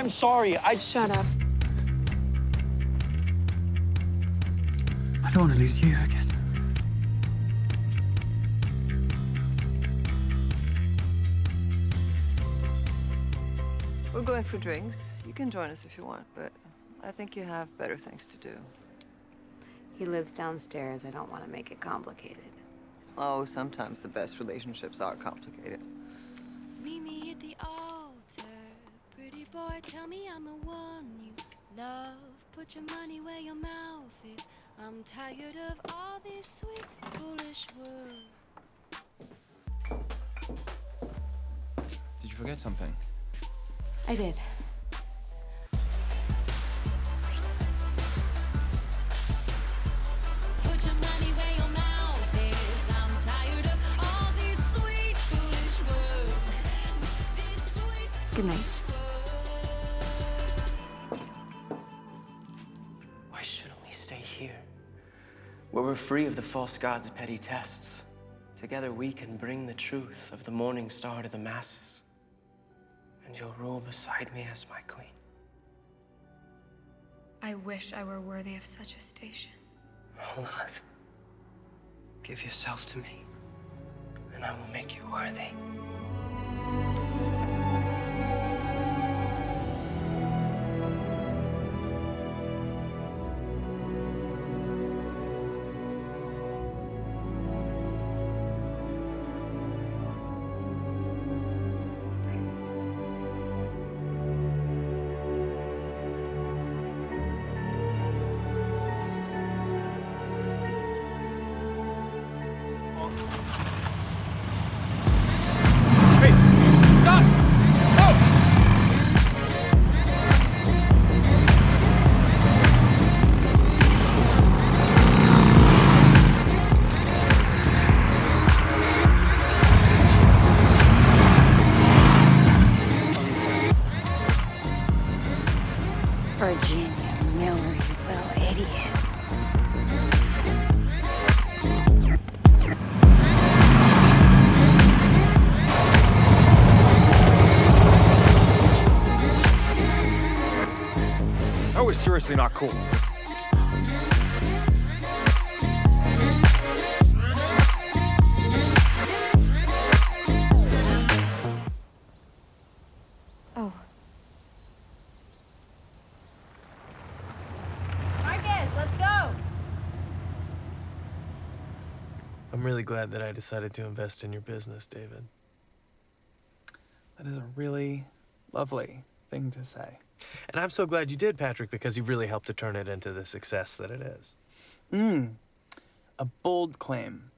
I'm sorry. I... Shut up. I don't want to lose you again. We're going for drinks. You can join us if you want, but I think you have better things to do. He lives downstairs. I don't want to make it complicated. Oh, sometimes the best relationships are complicated. Meet me at the altar. Pretty boy, tell me I'm the one you love. Put your money where your mouth is. I'm tired of all this sweet, foolish words. Did you forget something? I did. Put your Where we're free of the false god's petty tests. Together we can bring the truth of the morning star to the masses. And you'll rule beside me as my queen. I wish I were worthy of such a station. Hold on. Give yourself to me, and I will make you worthy. Virginia Miller, you little idiot. That was seriously not cool. Really glad that I decided to invest in your business, David. That is a really lovely thing to say. And I'm so glad you did, Patrick, because you really helped to turn it into the success that it is. Mmm. A bold claim.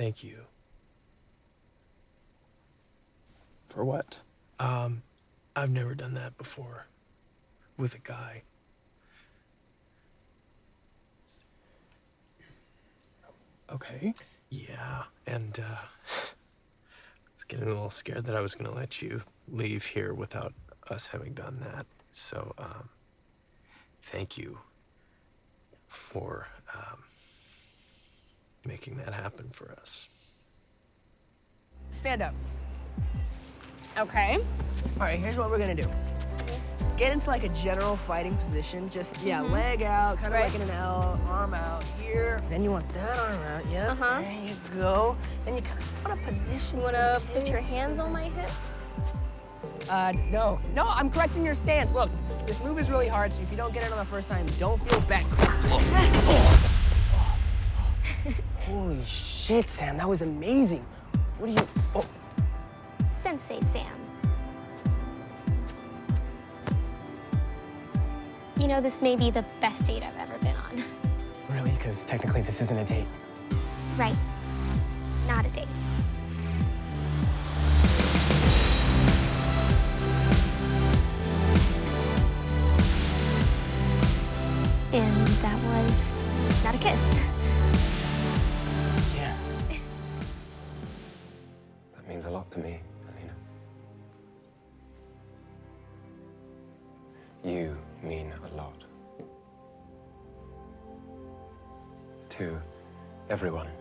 Thank you. For what? Um, I've never done that before with a guy. Okay. Yeah, and uh, I was getting a little scared that I was going to let you leave here without us having done that. So, um, thank you for making that happen for us. Stand up. Okay. All right, here's what we're gonna do. Get into like a general fighting position. Just, yeah, leg out, kind of Right. like in an L, arm out here. Then you want that arm out, yeah. Uh-huh. There you go. Then you kind of want to position. You wanna put your hands on my hips? Uh, no. No, I'm correcting your stance. Look, this move is really hard, so if you don't get it on the first time, don't feel bad. Holy shit, Sam, that was amazing. What are you... Oh, Sensei Sam. You know, this may be the best date I've ever been on. really? Because technically this isn't a date. Right. Not a date. And that was not a kiss. Means a lot. to me, Alina. You mean a lot. To everyone.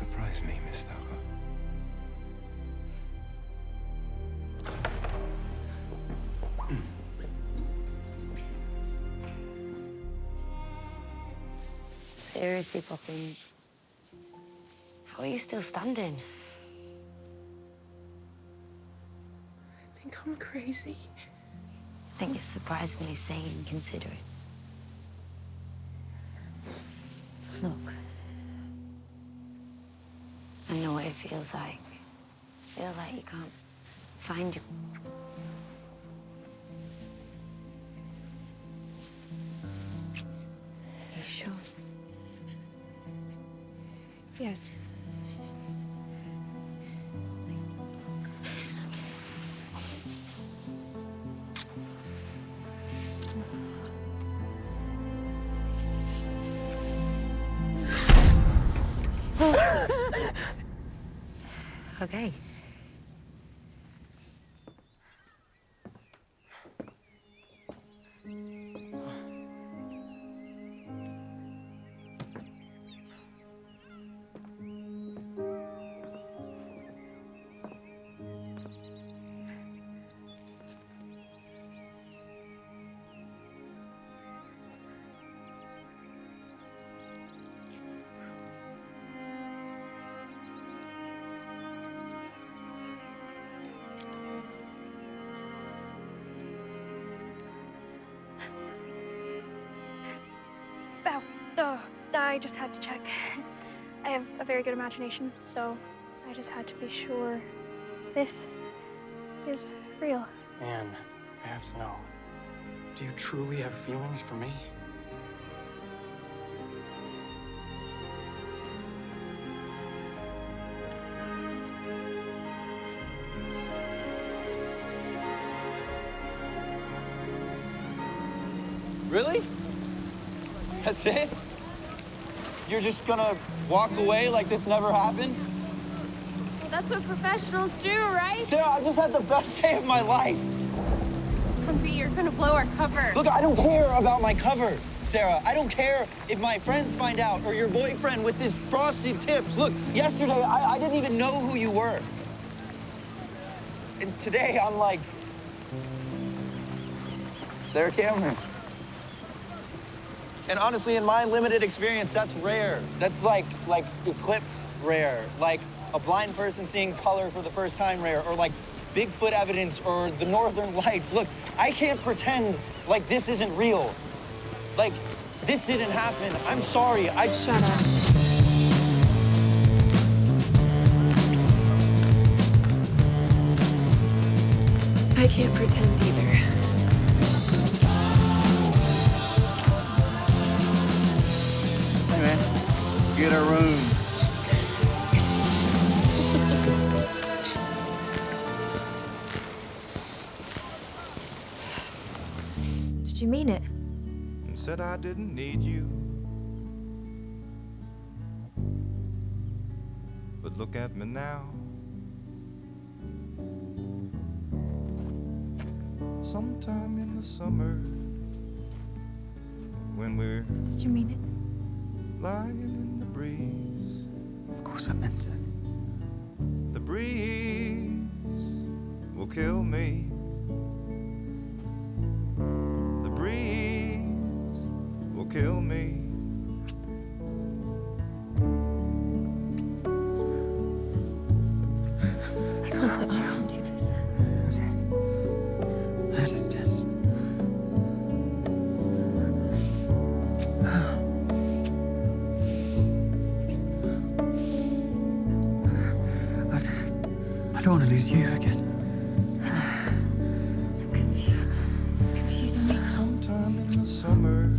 Surprise me, Miss Stalker. Seriously, Poppins. How are you still standing? I think I'm crazy. I think you're surprisingly sane and considerate. Look. I know what it feels like. Feel like you can't find you. You sure? Yes. Okay. I just had to check. I have a very good imagination, so I just had to be sure this is real. Anne, I have to know. Do you truly have feelings for me? Really? That's it? You're just gonna walk away like this never happened? Well, that's what professionals do, right? Sarah, I just had the best day of my life. Humpy, you're gonna blow our cover. Look, I don't care about my cover, Sarah. I don't care if my friends find out or your boyfriend with his frosty tips. Look, yesterday, I, I didn't even know who you were. And today, I'm like, Sarah Cameron. And honestly, in my limited experience, that's rare. That's like, like eclipse rare. Like a blind person seeing color for the first time rare, or like Bigfoot evidence or the Northern Lights. Look, I can't pretend like this isn't real. Like, this didn't happen. I'm sorry. I shut up. I can't pretend either. Get a room. Did you mean it? and said I didn't need you. But look at me now. Sometime in the summer, when we're Did you mean it? lying in the breeze, The breeze will kill me. time in the summer.